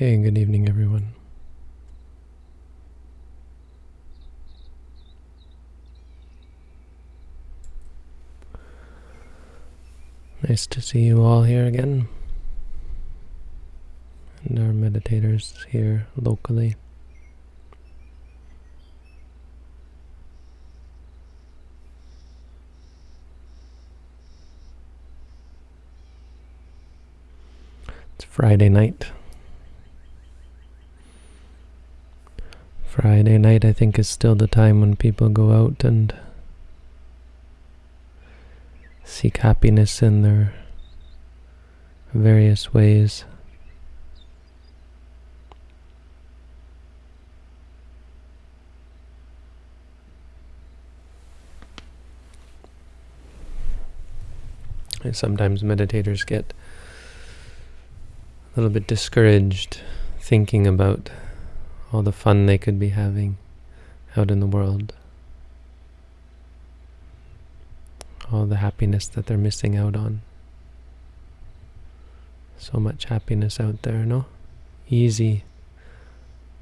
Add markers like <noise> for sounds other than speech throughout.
Okay, good evening, everyone. Nice to see you all here again. And our meditators here locally. It's Friday night. Friday night, I think, is still the time when people go out and seek happiness in their various ways. Sometimes meditators get a little bit discouraged thinking about all the fun they could be having out in the world. All the happiness that they're missing out on. So much happiness out there, no? Easy.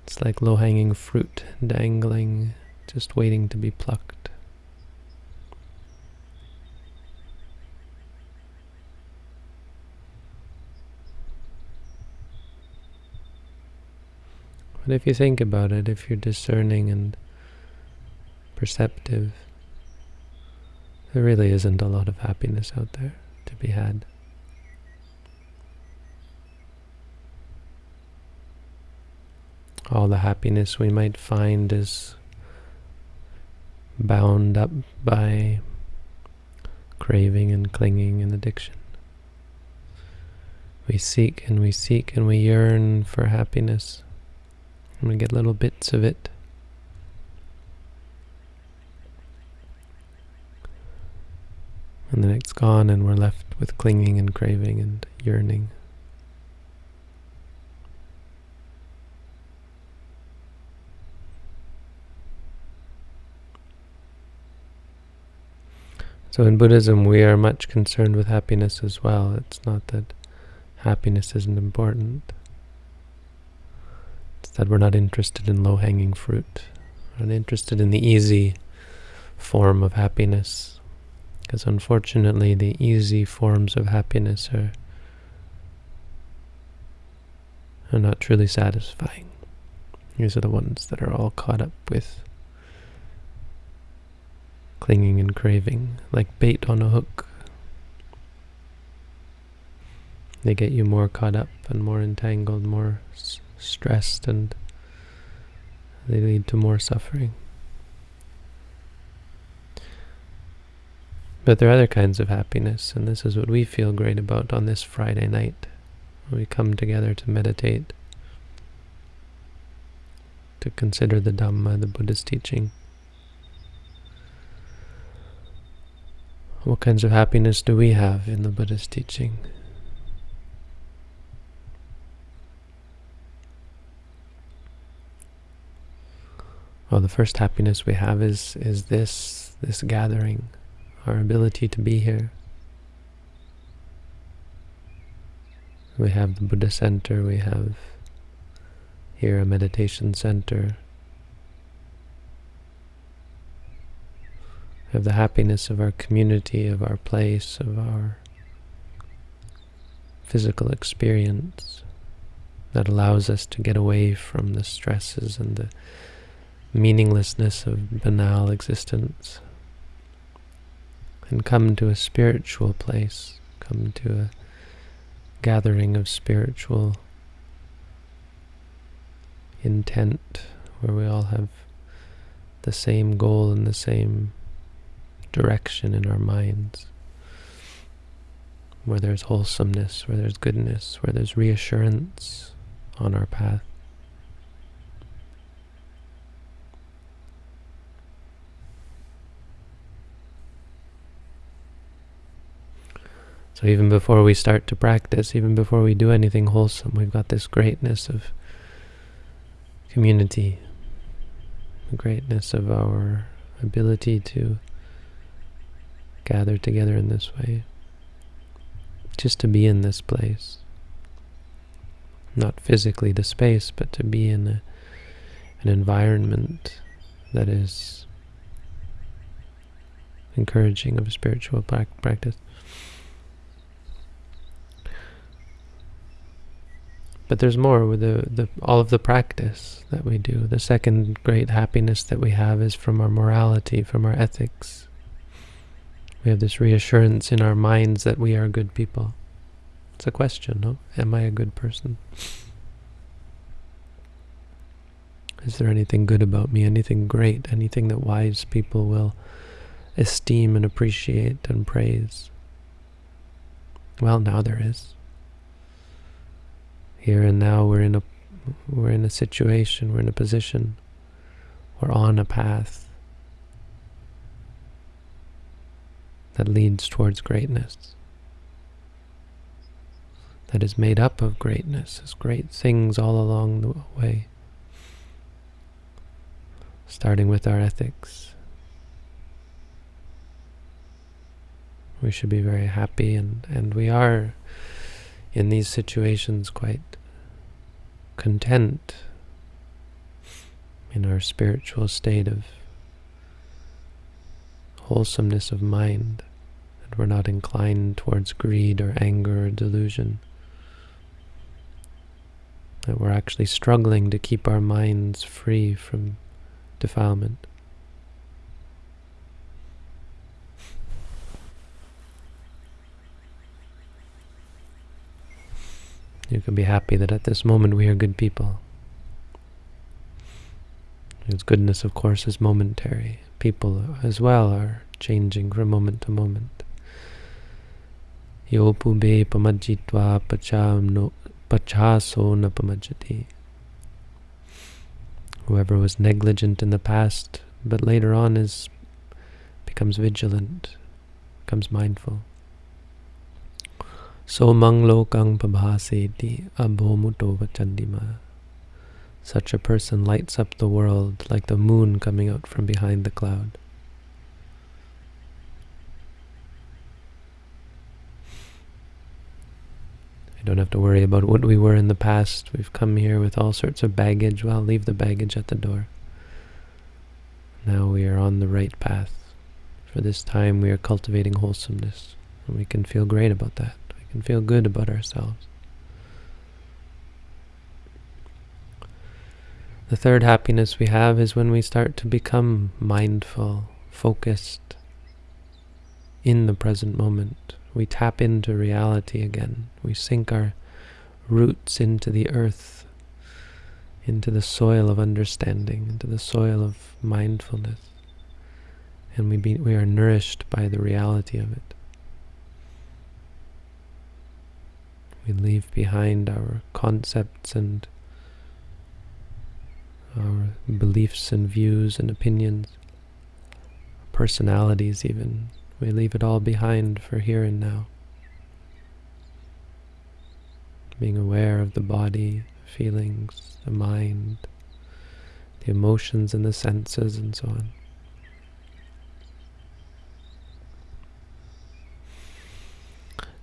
It's like low-hanging fruit dangling, just waiting to be plucked. But if you think about it, if you're discerning and perceptive, there really isn't a lot of happiness out there to be had. All the happiness we might find is bound up by craving and clinging and addiction. We seek and we seek and we yearn for happiness. And we get little bits of it. And then it's gone and we're left with clinging and craving and yearning. So in Buddhism, we are much concerned with happiness as well. It's not that happiness isn't important we're not interested in low-hanging fruit. We're not interested in the easy form of happiness. Because unfortunately, the easy forms of happiness are, are not truly satisfying. These are the ones that are all caught up with clinging and craving, like bait on a hook. They get you more caught up and more entangled, more stressed and they lead to more suffering. But there are other kinds of happiness, and this is what we feel great about on this Friday night. When we come together to meditate, to consider the Dhamma, the Buddha's teaching. What kinds of happiness do we have in the Buddha's teaching? Well, the first happiness we have is is this this gathering, our ability to be here. We have the Buddha Center, we have here a meditation center. We have the happiness of our community, of our place, of our physical experience that allows us to get away from the stresses and the meaninglessness of banal existence and come to a spiritual place, come to a gathering of spiritual intent where we all have the same goal and the same direction in our minds, where there's wholesomeness, where there's goodness, where there's reassurance on our path. So even before we start to practice, even before we do anything wholesome, we've got this greatness of community, the greatness of our ability to gather together in this way, just to be in this place. not physically the space, but to be in a, an environment that is encouraging of spiritual practice. But there's more with the, the all of the practice that we do. The second great happiness that we have is from our morality, from our ethics. We have this reassurance in our minds that we are good people. It's a question, no? Am I a good person? Is there anything good about me, anything great, anything that wise people will esteem and appreciate and praise? Well, now there is here and now we're in a we're in a situation, we're in a position, we're on a path that leads towards greatness, that is made up of greatness, there's great things all along the way, starting with our ethics. We should be very happy, and, and we are in these situations quite content in our spiritual state of wholesomeness of mind, that we're not inclined towards greed or anger or delusion, that we're actually struggling to keep our minds free from defilement. You can be happy that at this moment we are good people. His goodness, of course, is momentary. People as well are changing from moment to moment. Yopube pamajitva pachaso na pamajati. Whoever was negligent in the past, but later on is becomes vigilant, becomes mindful. Somang lokang pabhaseti abhomuto vachandima. Such a person lights up the world like the moon coming out from behind the cloud. I don't have to worry about what we were in the past. We've come here with all sorts of baggage. Well, leave the baggage at the door. Now we are on the right path. For this time we are cultivating wholesomeness, and we can feel great about that can feel good about ourselves. The third happiness we have is when we start to become mindful, focused in the present moment. We tap into reality again. We sink our roots into the earth, into the soil of understanding, into the soil of mindfulness. And we, be, we are nourished by the reality of it. We leave behind our concepts and our beliefs and views and opinions, personalities even. We leave it all behind for here and now. Being aware of the body, feelings, the mind, the emotions and the senses and so on.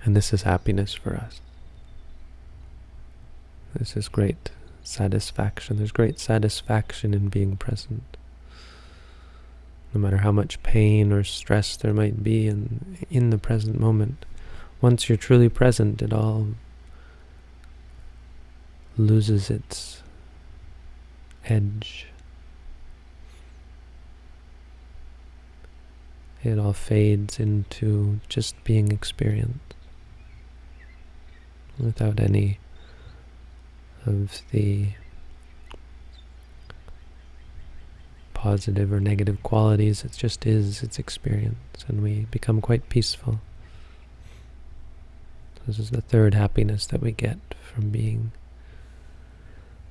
And this is happiness for us. This is great satisfaction. There's great satisfaction in being present. No matter how much pain or stress there might be in, in the present moment, once you're truly present, it all loses its edge. It all fades into just being experienced without any of the positive or negative qualities. It just is its experience, and we become quite peaceful. This is the third happiness that we get from being,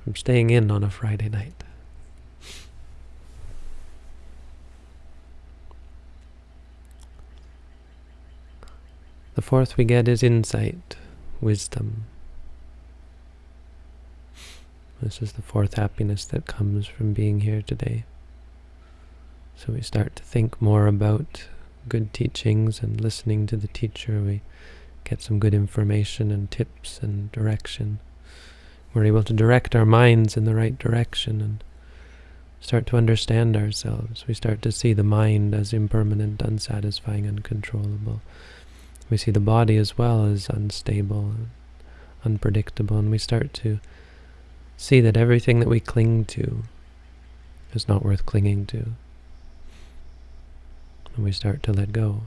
from staying in on a Friday night. The fourth we get is insight, wisdom. This is the fourth happiness that comes from being here today. So we start to think more about good teachings and listening to the teacher. We get some good information and tips and direction. we're able to direct our minds in the right direction and start to understand ourselves. We start to see the mind as impermanent, unsatisfying, uncontrollable. We see the body as well as unstable, unpredictable, and we start to see that everything that we cling to is not worth clinging to. And we start to let go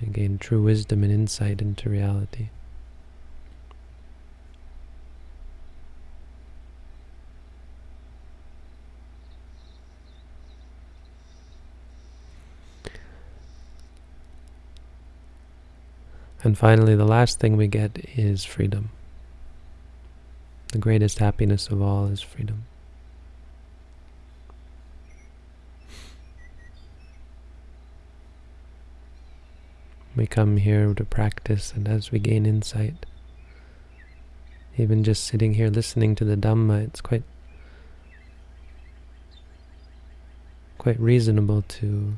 and gain true wisdom and insight into reality. And finally, the last thing we get is freedom. The greatest happiness of all is freedom. We come here to practice, and as we gain insight, even just sitting here listening to the Dhamma, it's quite quite reasonable to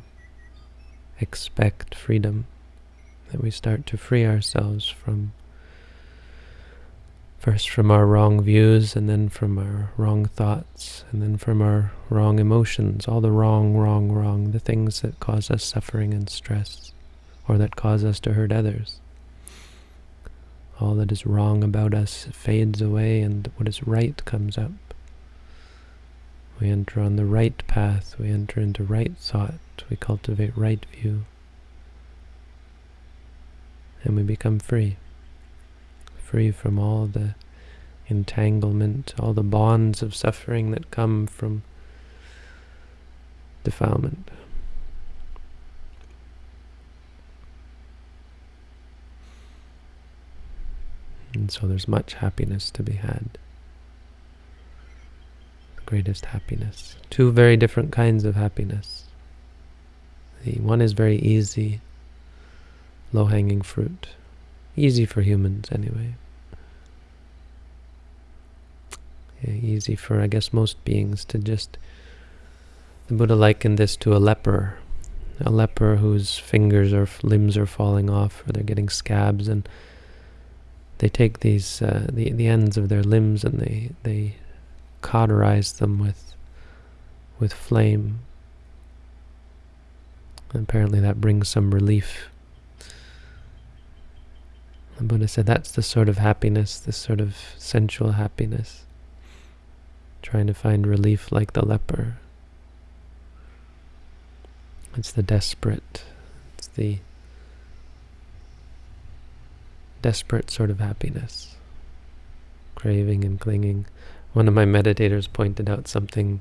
expect freedom, that we start to free ourselves from first from our wrong views, and then from our wrong thoughts, and then from our wrong emotions, all the wrong, wrong, wrong, the things that cause us suffering and stress or that cause us to hurt others. All that is wrong about us fades away and what is right comes up. We enter on the right path, we enter into right thought, we cultivate right view, and we become free. Free from all the entanglement, all the bonds of suffering that come from defilement. And so there's much happiness to be had. The greatest happiness. Two very different kinds of happiness. The one is very easy, low-hanging fruit. Easy for humans, anyway. Yeah, easy for, I guess, most beings to just... The Buddha likened this to a leper. A leper whose fingers or limbs are falling off, or they're getting scabs, and they take these uh, the the ends of their limbs and they they cauterize them with with flame. And apparently that brings some relief. The Buddha said that's the sort of happiness, this sort of sensual happiness. Trying to find relief like the leper. It's the desperate. It's the desperate sort of happiness, craving and clinging. One of my meditators pointed out something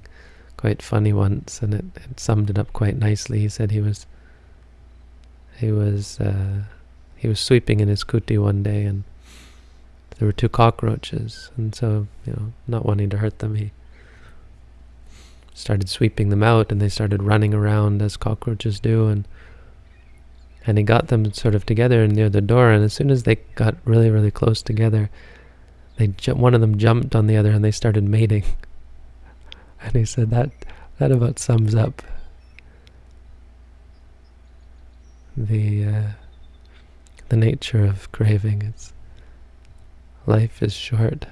quite funny once, and it, it summed it up quite nicely. He said he was he was uh, he was sweeping in his kuti one day, and there were two cockroaches, and so you know, not wanting to hurt them, he started sweeping them out, and they started running around as cockroaches do, and and he got them sort of together near the door, and as soon as they got really, really close together, they one of them jumped on the other and they started mating. <laughs> And he said that that about sums up the uh, the nature of craving. It's life is short.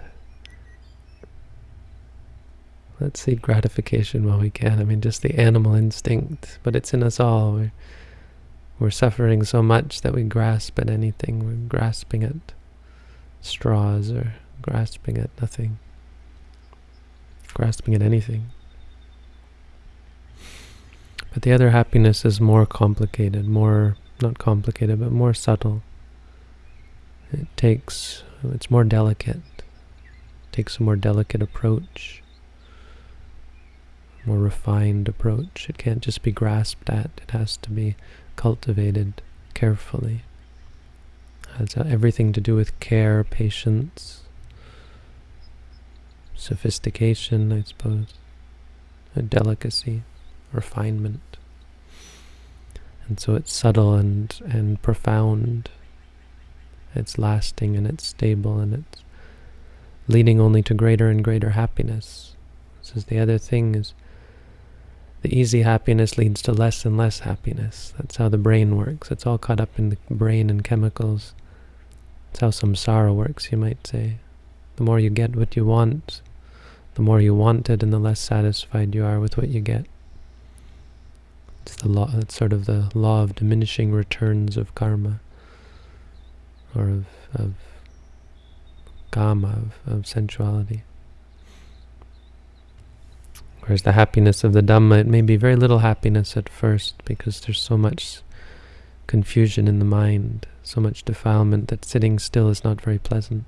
Let's seek gratification while we can. I mean, just the animal instinct, but it's in us all. We're, we're suffering so much that we grasp at anything. We're grasping at straws or grasping at nothing. Grasping at anything. But the other happiness is more complicated, more, not complicated, but more subtle. It takes, it's more delicate. It takes a more delicate approach, more refined approach. It can't just be grasped at, it has to be cultivated carefully. Has uh, everything to do with care, patience, sophistication, I suppose, delicacy, refinement. And so it's subtle and, and profound. It's lasting and it's stable and it's leading only to greater and greater happiness. This is the other thing is the easy happiness leads to less and less happiness. That's how the brain works. It's all caught up in the brain and chemicals. It's how samsara works, you might say. The more you get what you want, the more you want it and the less satisfied you are with what you get. It's the law. It's sort of the law of diminishing returns of karma, or of of kama, of, of sensuality. Whereas the happiness of the Dhamma, it may be very little happiness at first because there's so much confusion in the mind, so much defilement that sitting still is not very pleasant.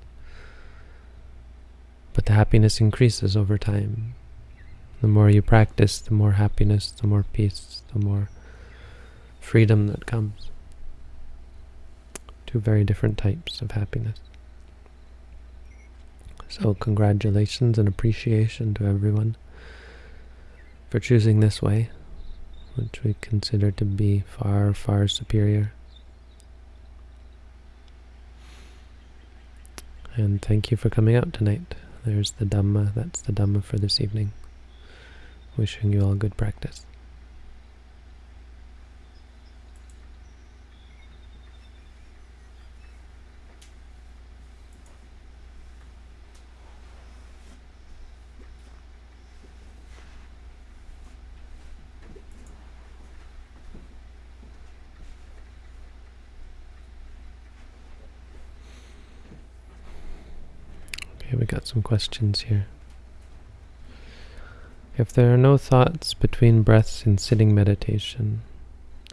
But the happiness increases over time. The more you practice, the more happiness, the more peace, the more freedom that comes. Two very different types of happiness. So congratulations and appreciation to everyone for choosing this way, which we consider to be far, far superior. And thank you for coming out tonight. There's the Dhamma, that's the Dhamma for this evening. Wishing you all good practice. Okay, we got some questions here. If there are no thoughts between breaths in sitting meditation,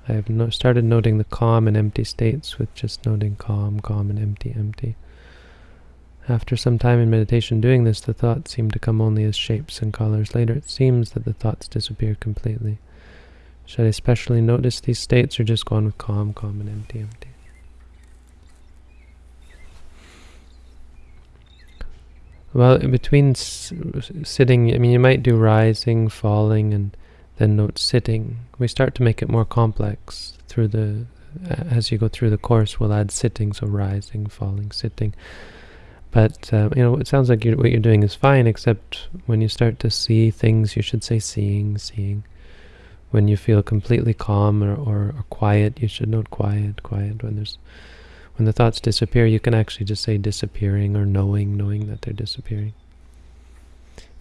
I have no started noting the calm and empty states with just noting calm, calm, and empty, empty. After some time in meditation doing this, the thoughts seem to come only as shapes and colors. Later it seems that the thoughts disappear completely. Should I especially notice these states or just go on with calm, calm, and empty, empty? Well, between sitting, I mean, you might do rising, falling, and then note sitting. We start to make it more complex through the, as you go through the course, we'll add sitting, so rising, falling, sitting. But, uh, you know, it sounds like you're, what you're doing is fine, except when you start to see things, you should say seeing, seeing. When you feel completely calm or, or, or quiet, you should note quiet, quiet. When there's when the thoughts disappear, you can actually just say disappearing or knowing, knowing that they're disappearing.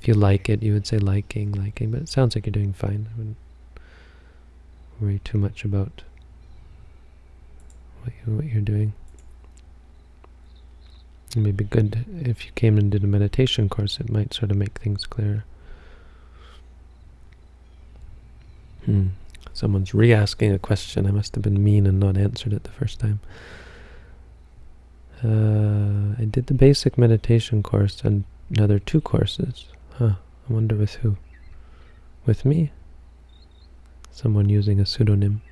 If you like it, you would say liking, liking, but it sounds like you're doing fine. I wouldn't worry too much about what, you, what you're doing. It may be good if you came and did a meditation course, it might sort of make things clearer. Hmm. Someone's re-asking a question. I must have been mean and not answered it the first time. Uh, I did the basic meditation course and another two courses. Huh, I wonder with who? With me? Someone using a pseudonym.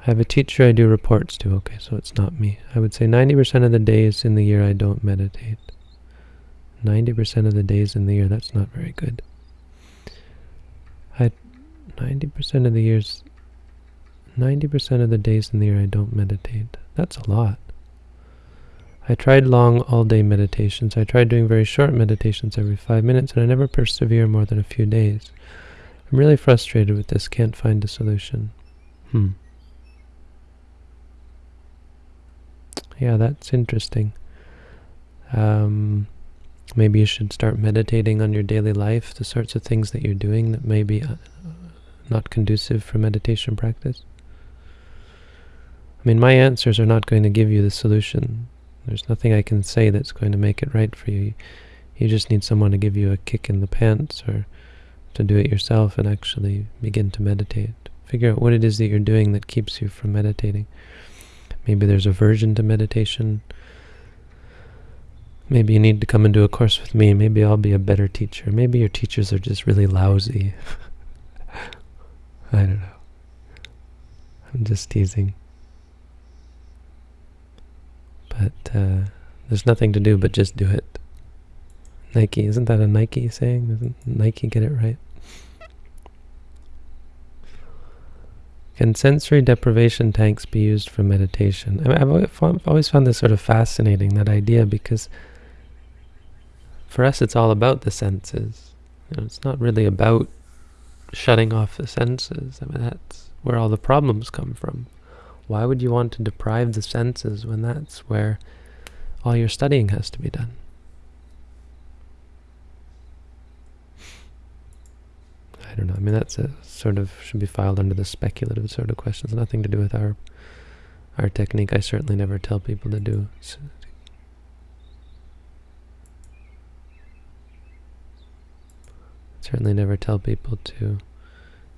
I have a teacher I do reports to. Okay, so it's not me. I would say 90% of the days in the year I don't meditate. 90% of the days in the year, that's not very good. I 90% of the years 90% of the days in the year I don't meditate. That's a lot. I tried long all-day meditations. I tried doing very short meditations every five minutes, and I never persevere more than a few days. I'm really frustrated with this. Can't find a solution. Hmm. Yeah, that's interesting. Um, maybe you should start meditating on your daily life, the sorts of things that you're doing that may be uh, not conducive for meditation practice. I mean, my answers are not going to give you the solution. There's nothing I can say that's going to make it right for you. You just need someone to give you a kick in the pants or to do it yourself and actually begin to meditate. Figure out what it is that you're doing that keeps you from meditating. Maybe there's aversion to meditation. Maybe you need to come and do a course with me. Maybe I'll be a better teacher. Maybe your teachers are just really lousy. <laughs> I don't know. I'm just teasing. But uh, there's nothing to do but just do it. Nike, isn't that a Nike saying? Doesn't Nike get it right? Can sensory deprivation tanks be used for meditation? I I've always found this sort of fascinating, that idea, because for us it's all about the senses. You know, it's not really about shutting off the senses. I mean, that's where all the problems come from. Why would you want to deprive the senses when that's where all your studying has to be done? I don't know. I mean, that's a sort of should be filed under the speculative sort of questions. Nothing to do with our our technique. I certainly never tell people to do. Certainly never tell people to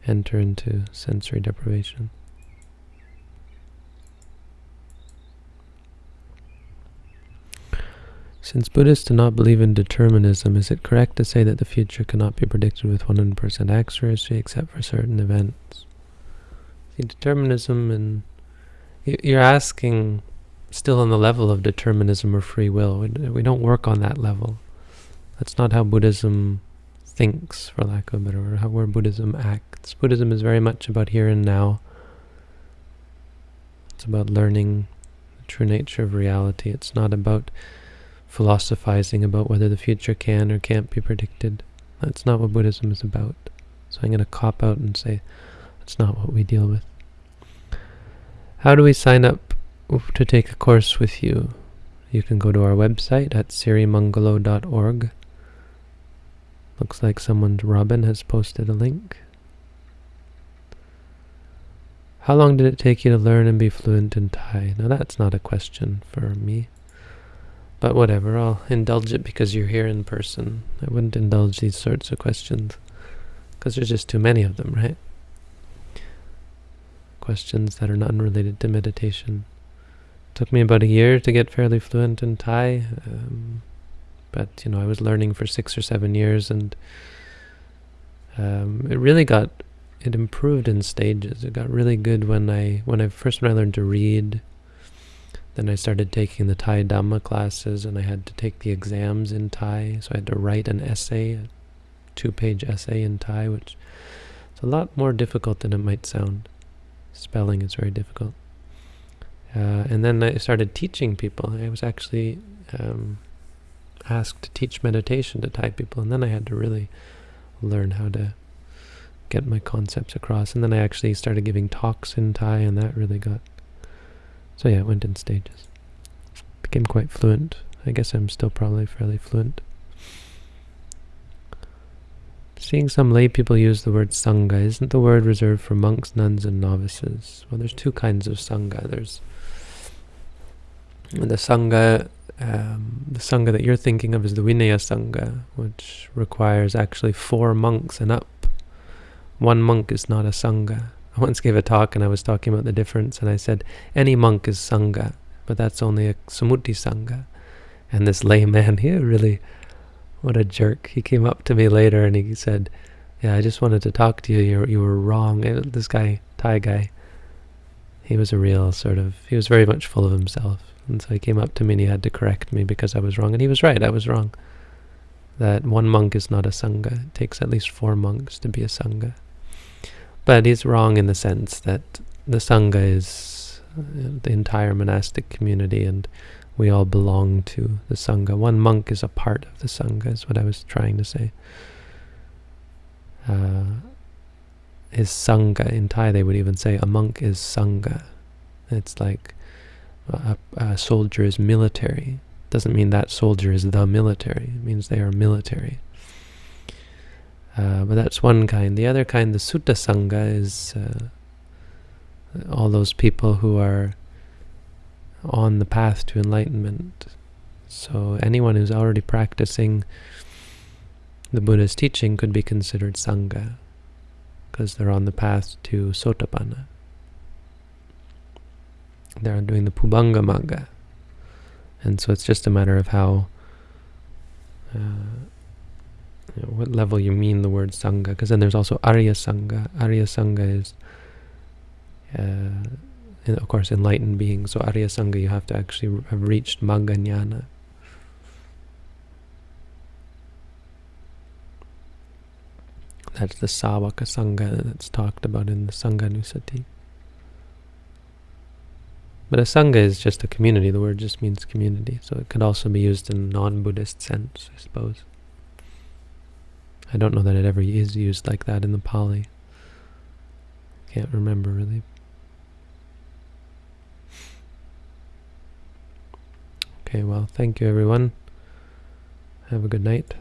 enter into sensory deprivation. Since Buddhists do not believe in determinism, is it correct to say that the future cannot be predicted with 100% accuracy except for certain events? See, determinism and... You're asking still on the level of determinism or free will. We don't work on that level. That's not how Buddhism thinks, for lack of a better word, how where Buddhism acts. Buddhism is very much about here and now. It's about learning the true nature of reality. It's not about philosophizing about whether the future can or can't be predicted. That's not what Buddhism is about. So I'm going to cop out and say that's not what we deal with. How do we sign up to take a course with you? You can go to our website at sirimangalo.org. Looks like someone's Robin has posted a link. How long did it take you to learn and be fluent in Thai? Now that's not a question for me. But whatever, I'll indulge it because you're here in person. I wouldn't indulge these sorts of questions because there's just too many of them, right? Questions that are not unrelated to meditation. took me about a year to get fairly fluent in Thai, um, but you know I was learning for six or seven years, and um, it really got it improved in stages. It got really good when I when I first when I learned to read then I started taking the Thai Dhamma classes and I had to take the exams in Thai. So I had to write an essay, a two-page essay in Thai, which is a lot more difficult than it might sound. Spelling is very difficult. Uh, and then I started teaching people. I was actually um, asked to teach meditation to Thai people, and then I had to really learn how to get my concepts across. And then I actually started giving talks in Thai, and that really got so yeah, it went in stages. Became quite fluent. I guess I'm still probably fairly fluent. Seeing some lay people use the word sangha, isn't the word reserved for monks, nuns, and novices? Well, there's two kinds of sangha. There's the sangha, um, the sangha that you're thinking of is the Vinaya sangha, which requires actually four monks and up. One monk is not a sangha. I <laughs> once gave a talk and I was talking about the difference and I said, any monk is Sangha, but that's only a Sammuti Sangha. And this layman, here really, what a jerk. He came up to me later and he said, yeah, I just wanted to talk to you. You, you were wrong. Uh, this guy, Thai guy, he was a real sort of, he was very much full of himself. And so he came up to me and he had to correct me because I was wrong. And he was right, I was wrong. That one monk is not a Sangha. It takes at least four monks to be a Sangha. But he's wrong in the sense that the Sangha is uh, the entire monastic community and we all belong to the Sangha. One monk is a part of the Sangha is what I was trying to say. Uh, is Sangha. In Thai they would even say a monk is Sangha. It's like a, a soldier is military. Doesn't mean that soldier is the military. It means they are military. Uh, but that's one kind. The other kind, the Sutta Sangha, is uh, all those people who are on the path to enlightenment. So anyone who's already practicing the Buddha's teaching could be considered Sangha, because they're on the path to Sotapanna. They're doing the Pubanga Magga. And so it's just a matter of how uh, you know, what level you mean the word Sangha, because then there's also Arya Sangha. Arya Sangha is, uh, of course, enlightened beings. So Arya Sangha, you have to actually have reached Magga Jnana. That's the Savaka Sangha that's talked about in the Sanghanusati. But a Sangha is just a community. The word just means community. So it could also be used in non-Buddhist sense, I suppose. I don't know that it ever is used like that in the Pali. Can't remember really. Okay, well, thank you everyone. Have a good night.